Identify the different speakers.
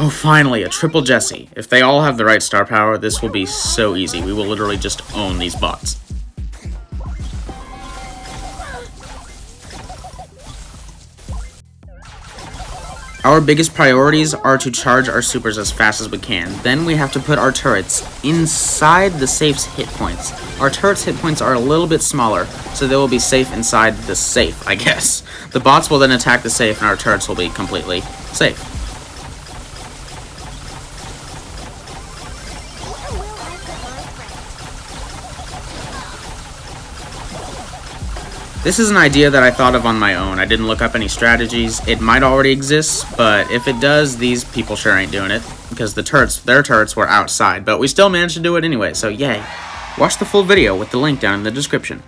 Speaker 1: Oh, finally, a triple Jesse. If they all have the right star power, this will be so easy. We will literally just own these bots. Our biggest priorities are to charge our supers as fast as we can. Then we have to put our turrets inside the safe's hit points. Our turret's hit points are a little bit smaller, so they will be safe inside the safe, I guess. The bots will then attack the safe and our turrets will be completely safe. This is an idea that I thought of on my own. I didn't look up any strategies. It might already exist, but if it does, these people sure ain't doing it. Because the turrets, their turrets were outside, but we still managed to do it anyway, so yay. Watch the full video with the link down in the description.